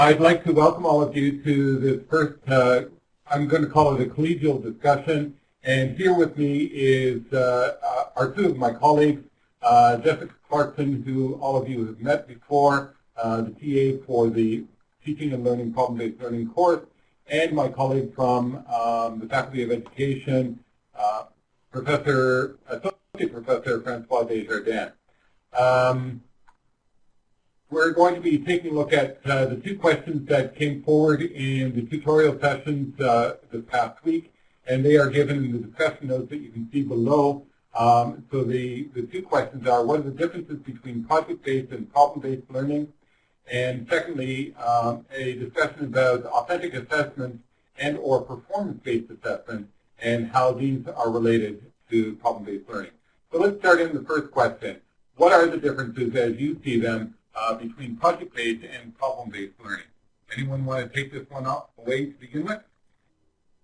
I'd like to welcome all of you to this first, uh, I'm going to call it a collegial discussion. And here with me is uh, uh, are two of my colleagues, uh, Jessica Clarkson, who all of you have met before, uh, the TA for the Teaching and Learning Problem-Based Learning course, and my colleague from um, the Faculty of Education, uh, Professor, Associate Professor Francois Desjardins. Um, we're going to be taking a look at uh, the two questions that came forward in the tutorial sessions uh, this past week, and they are given in the discussion notes that you can see below. Um, so the, the two questions are, what are the differences between project-based and problem-based learning? And secondly, um, a discussion about authentic assessment and or performance-based assessment and how these are related to problem-based learning. So let's start in the first question. What are the differences as you see them uh, between project-based and problem-based learning. Anyone want to take this one up away to begin with?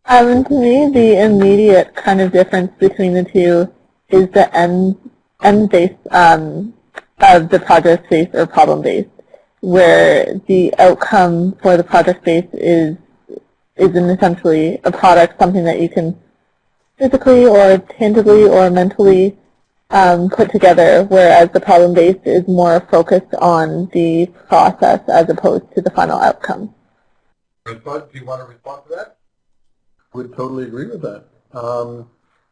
Um, to me, the immediate kind of difference between the two is the end, end base um, of the project-based or problem-based, where the outcome for the project-based is is in essentially a product, something that you can physically or tangibly or mentally um, put together, whereas the problem-based is more focused on the process as opposed to the final outcome. Respond, do you want to respond to that? Would totally agree with that. Um,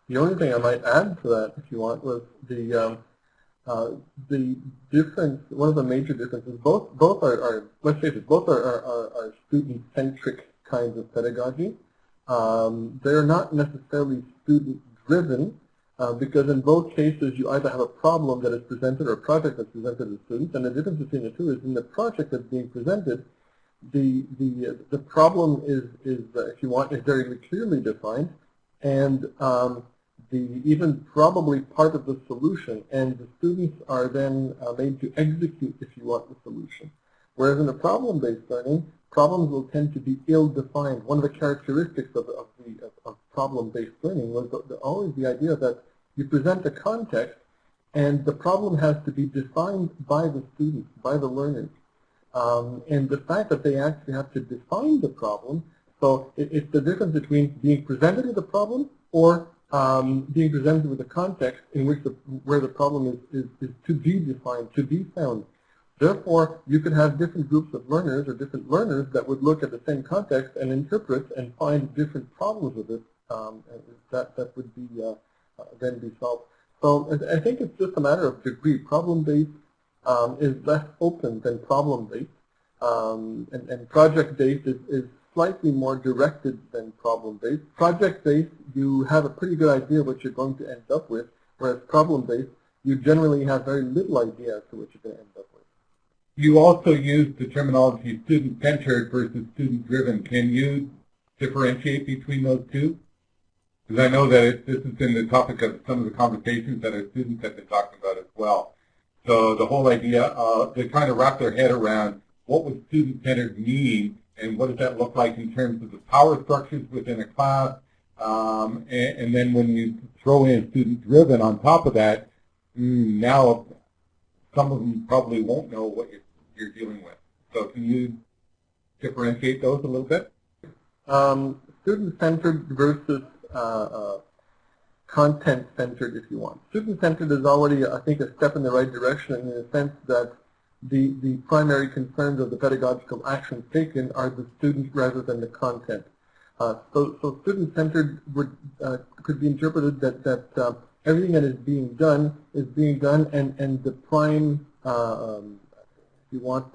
the only thing I might add to that, if you want, was the um, uh, the difference. One of the major differences. Both both are, are let's face it, both are, are, are student-centric kinds of pedagogy. Um, they're not necessarily student-driven, uh, because in both cases you either have a problem that is presented or a project that's presented to students, and the difference between the two is in the project that's being presented, the the the problem is is uh, if you want is very clearly defined, and um, the even probably part of the solution, and the students are then uh, made to execute if you want the solution. Whereas in a problem-based learning, problems will tend to be ill-defined. One of the characteristics of, of the of, of problem-based learning was the, the, always the idea that you present a context and the problem has to be defined by the students, by the learners. Um, and the fact that they actually have to define the problem, so it, it's the difference between being presented with a problem or um, being presented with a context in which the, where the problem is, is, is to be defined, to be found. Therefore, you could have different groups of learners or different learners that would look at the same context and interpret and find different problems with it. Um, that, that would be uh, then be solved. So I think it's just a matter of degree. Problem-based um, is less open than problem-based, um, and, and project-based is, is slightly more directed than problem-based. Project-based, you have a pretty good idea what you're going to end up with, whereas problem-based, you generally have very little idea as to what you're going to end up with. You also use the terminology student-centered versus student-driven. Can you differentiate between those two? Because I know that it, this has been the topic of some of the conversations that our students have been talking about as well. So the whole idea, uh, they're trying to wrap their head around what would student-centered mean and what does that look like in terms of the power structures within a class. Um, and, and, then when you throw in student-driven on top of that, mm, now some of them probably won't know what you're, you're dealing with. So can you differentiate those a little bit? Um, student-centered versus uh, uh, content-centered, if you want. Student-centered is already, I think, a step in the right direction in the sense that the, the primary concerns of the pedagogical actions taken are the student rather than the content. Uh, so, so student-centered would uh, could be interpreted that that uh, everything that is being done is being done, and and the prime, uh, um, if you want,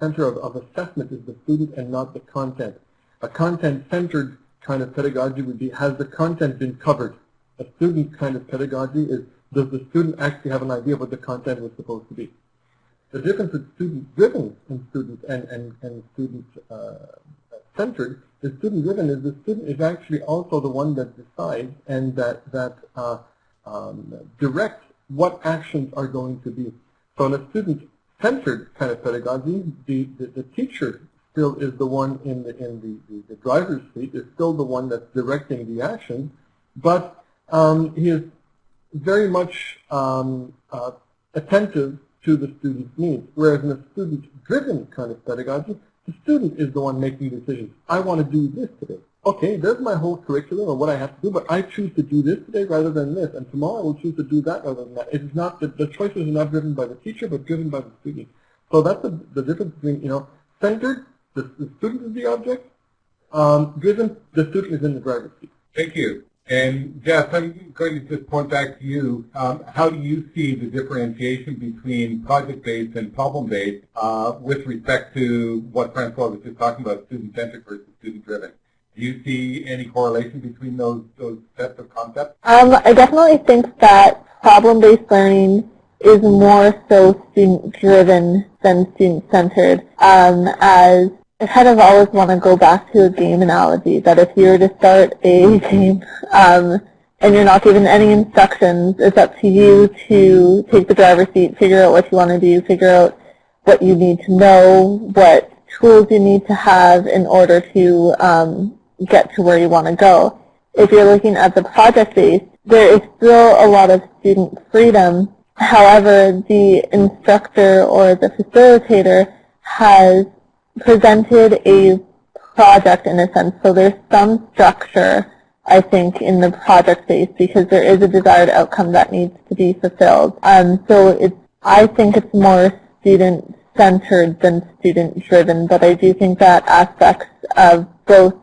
center of, of assessment is the student and not the content. A content-centered kind of pedagogy would be, has the content been covered? A student kind of pedagogy is, does the student actually have an idea of what the content was supposed to be? The difference with student-driven and student and, and, and student-centered uh, is student-driven is the student is actually also the one that decides and that, that uh, um, directs what actions are going to be. So in a student-centered kind of pedagogy, the, the, the teacher still is the one in the in the, the, the driver's seat, is still the one that's directing the action, but um, he is very much um, uh, attentive to the student's needs. Whereas in a student-driven kind of pedagogy, The student is the one making decisions. I want to do this today. Okay, there's my whole curriculum of what I have to do, but I choose to do this today rather than this, and tomorrow I will choose to do that rather than that. It is not, the, the choices are not driven by the teacher, but driven by the student. So that's the, the difference between, you know, centered, the, the student is the object, um, driven, the student is in the driver's seat. Thank you. And Jeff, I'm going to just point back to you. Um, how do you see the differentiation between project-based and problem-based uh, with respect to what Francois was just talking about, student-centric versus student-driven? Do you see any correlation between those, those sets of concepts? Um, I definitely think that problem-based learning is more so student-driven than student-centered, um, as I kind of always want to go back to a game analogy, that if you were to start a game um, and you're not given any instructions, it's up to you to take the driver's seat, figure out what you want to do, figure out what you need to know, what tools you need to have in order to um, get to where you want to go. If you're looking at the project base, there is still a lot of student freedom. However, the instructor or the facilitator has presented a project in a sense. So there's some structure, I think, in the project phase because there is a desired outcome that needs to be fulfilled. Um, so it's, I think it's more student-centered than student-driven, but I do think that aspects of both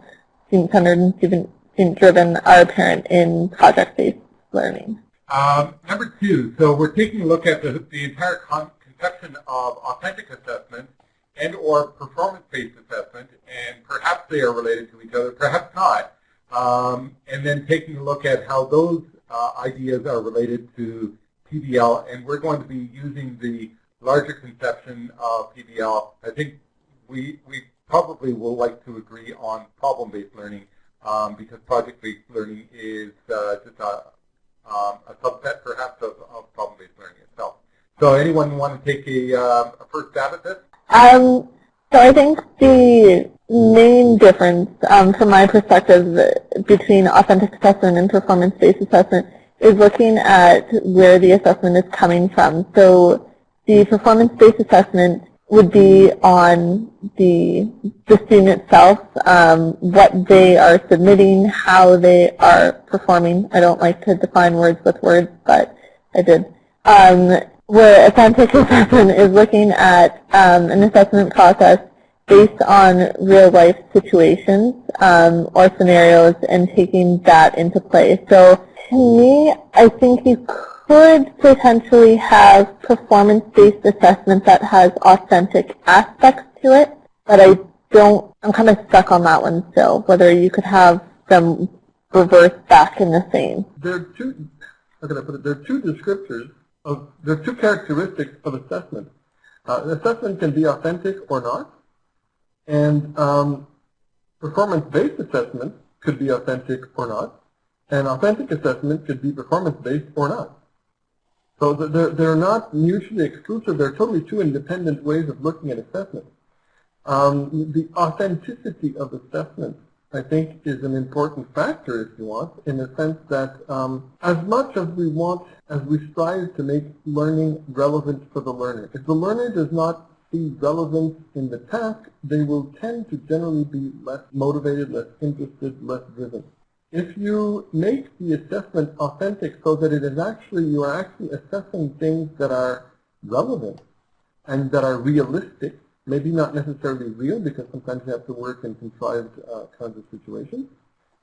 student-centered and student-driven are apparent in project-based learning. Um, number two, so we're taking a look at the, the entire con conception of authentic assessment and or performance-based assessment, and perhaps they are related to each other, perhaps not. Um, and then taking a look at how those uh, ideas are related to PBL, and we're going to be using the larger conception of PBL. I think we, we probably will like to agree on problem-based learning um, because project-based learning is uh, just a, um, a subset perhaps of, of problem-based learning itself. So anyone want to take a, uh, a first stab at this? Um, so I think the main difference um, from my perspective between authentic assessment and performance-based assessment is looking at where the assessment is coming from. So the performance-based assessment would be on the, the student itself, um, what they are submitting, how they are performing. I don't like to define words with words, but I did. Um, where authentic assessment is looking at um, an assessment process based on real life situations um, or scenarios and taking that into play. So to me, I think you could potentially have performance-based assessment that has authentic aspects to it, but I don't, I'm kind of stuck on that one still, whether you could have them reverse back in the same. There are two, how I put it, there are two descriptors of, there are two characteristics of assessment. Uh, assessment can be authentic or not, and um, performance-based assessment could be authentic or not, and authentic assessment could be performance-based or not. So they're, they're not mutually exclusive. They're totally two independent ways of looking at assessment. Um, the authenticity of assessment, I think, is an important factor, if you want, in the sense that um, as much as we want, as we strive to make learning relevant for the learner, if the learner does not see relevance in the task, they will tend to generally be less motivated, less interested, less driven. If you make the assessment authentic so that it is actually, you are actually assessing things that are relevant and that are realistic, maybe not necessarily real because sometimes you have to work in contrived uh, kinds of situations,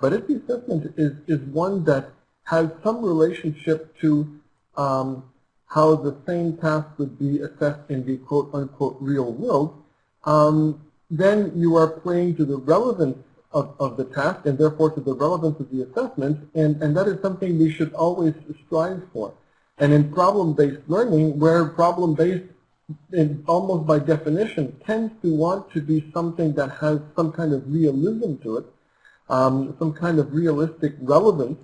but if the assessment is, is one that has some relationship to um, how the same task would be assessed in the quote-unquote real world, um, then you are playing to the relevance of, of the task and therefore to the relevance of the assessment, and, and that is something we should always strive for. And in problem-based learning, where problem-based almost by definition tends to want to be something that has some kind of realism to it, um, some kind of realistic relevance,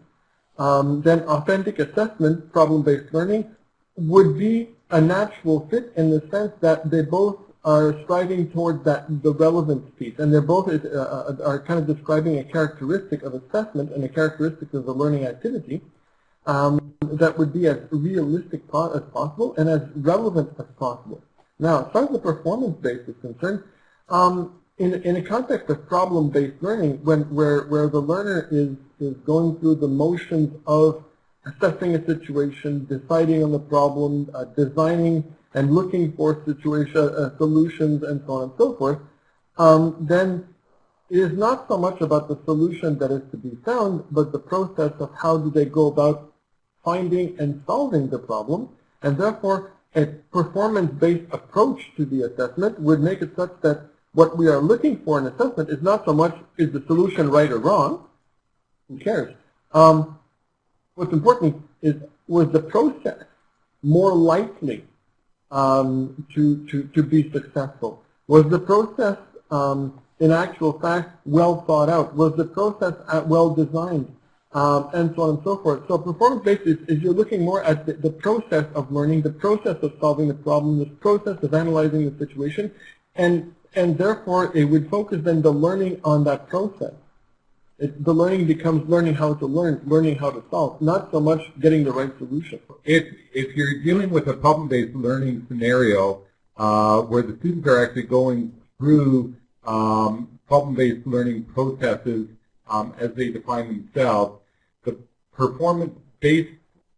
um, then authentic assessment, problem-based learning, would be a natural fit in the sense that they both are striving towards that the relevance piece, and they're both uh, uh, are kind of describing a characteristic of assessment and a characteristic of the learning activity um, that would be as realistic as possible and as relevant as possible. Now, as far as the performance base is concerned, um, in, in a context of problem-based learning, when, where, where the learner is, is going through the motions of assessing a situation, deciding on the problem, uh, designing and looking for situation, uh, solutions, and so on and so forth, um, then it is not so much about the solution that is to be found, but the process of how do they go about finding and solving the problem, and therefore a performance-based approach to the assessment would make it such that what we are looking for in assessment is not so much is the solution right or wrong, who cares, um, what's important is was the process more likely um, to, to, to be successful? Was the process um, in actual fact well thought out? Was the process uh, well designed? Um, and so on and so forth. So performance-based is, is, you're looking more at the, the, process of learning, the process of solving the problem, the process of analyzing the situation, and, and therefore it would focus then the learning on that process. It, the learning becomes learning how to learn, learning how to solve, not so much getting the right solution. If, if you're dealing with a problem-based learning scenario uh, where the students are actually going through um, problem-based learning processes um, as they define themselves, the performance-based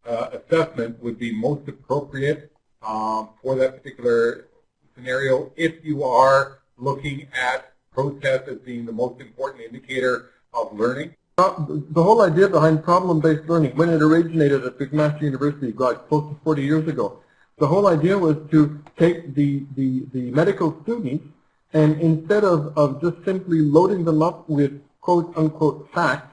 uh, assessment would be most appropriate um, for that particular scenario if you are looking at process as being the most important indicator of learning? The whole idea behind problem-based learning, when it originated at McMaster University, God, close to 40 years ago, the whole idea was to take the, the, the medical students and instead of, of just simply loading them up with quote-unquote facts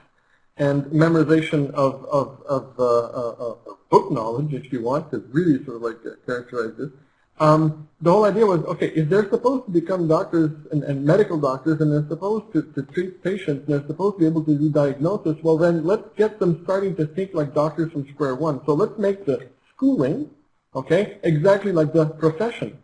and memorization of, of, of uh, uh, uh, book knowledge, if you want to really sort of like characterize this, um, the whole idea was, okay, if they're supposed to become doctors and, and medical doctors and they're supposed to, to treat patients and they're supposed to be able to do diagnosis, well then let's get them starting to think like doctors from square one. So let's make the schooling, okay, exactly like the profession.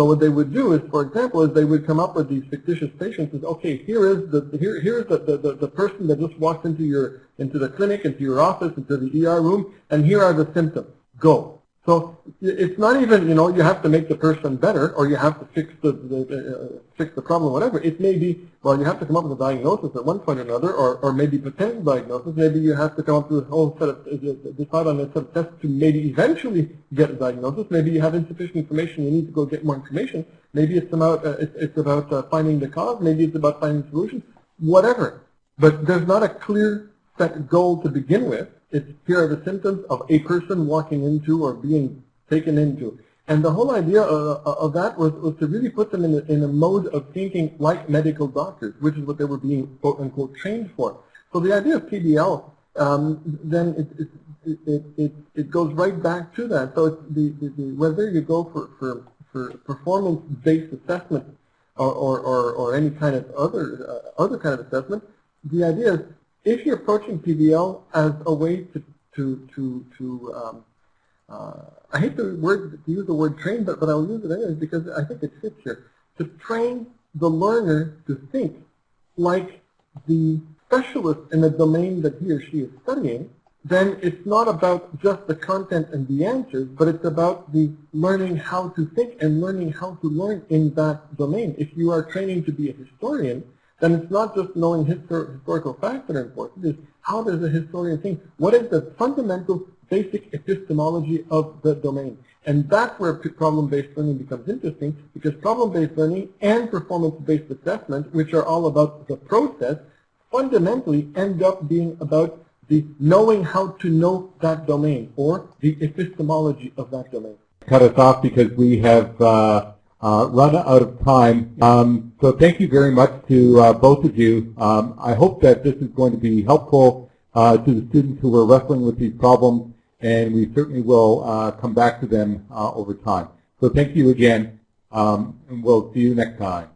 So what they would do is, for example, is they would come up with these fictitious patients and okay, here is the here here is the, the, the person that just walked into your into the clinic, into your office, into the ER room, and here are the symptoms. Go. So it's not even, you know, you have to make the person better or you have to fix the, the uh, fix the problem, whatever. It may be, well, you have to come up with a diagnosis at one point or another or, or maybe potential diagnosis. Maybe you have to come up with a whole set of, uh, decide on a set of tests to maybe eventually get a diagnosis. Maybe you have insufficient information, you need to go get more information. Maybe it's about, uh, it's, it's about uh, finding the cause. Maybe it's about finding solutions. Whatever. But there's not a clear set goal to begin with. It's here are the symptoms of a person walking into or being taken into. And the whole idea of, of that was, was to really put them in a, in a mode of thinking like medical doctors, which is what they were being quote unquote trained for. So the idea of PBL, um, then it, it, it, it, it goes right back to that. So the, the, the, whether you go for, for, for performance-based assessment or, or, or, or, any kind of other, uh, other kind of assessment, the idea is if you're approaching PBL as a way to, to, to, to um, uh, I hate the word, to use the word train, but, but I'll use it anyways because I think it fits here. To train the learner to think like the specialist in the domain that he or she is studying, then it's not about just the content and the answers, but it's about the learning how to think and learning how to learn in that domain. If you are training to be a historian, then it's not just knowing histor historical facts that are important, it's how does a historian think? What is the fundamental basic epistemology of the domain? And that's where problem-based learning becomes interesting because problem-based learning and performance-based assessment, which are all about the process, fundamentally end up being about the knowing how to know that domain or the epistemology of that domain. Cut us off because we have uh, uh, run out of time. Um, so thank you very much to uh, both of you. Um, I hope that this is going to be helpful uh, to the students who are wrestling with these problems, and we certainly will uh, come back to them uh, over time. So thank you again, um, and we'll see you next time.